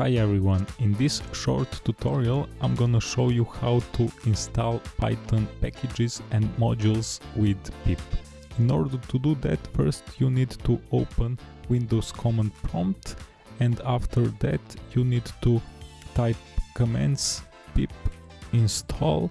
Hi everyone, in this short tutorial I'm gonna show you how to install Python packages and modules with pip. In order to do that first you need to open Windows command prompt and after that you need to type commands pip install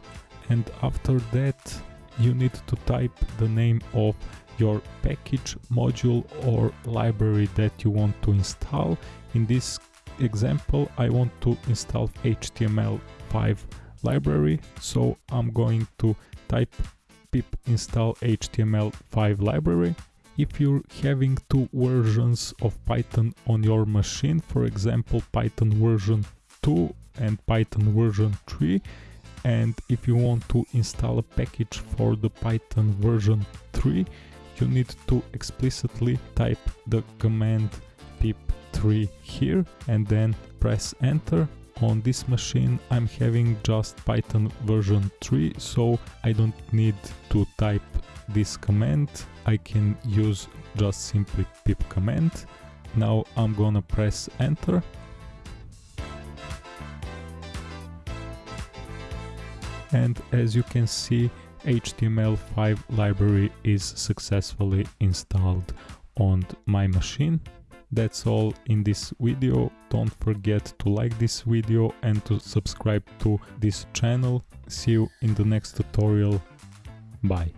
and after that you need to type the name of your package module or library that you want to install in this example I want to install HTML5 library so I'm going to type pip install HTML5 library. If you're having two versions of Python on your machine for example Python version 2 and Python version 3 and if you want to install a package for the Python version 3 you need to explicitly type the command pip3 here and then press enter. On this machine I'm having just Python version 3 so I don't need to type this command. I can use just simply pip command. Now I'm gonna press enter. And as you can see HTML5 library is successfully installed on my machine. That's all in this video. Don't forget to like this video and to subscribe to this channel. See you in the next tutorial. Bye.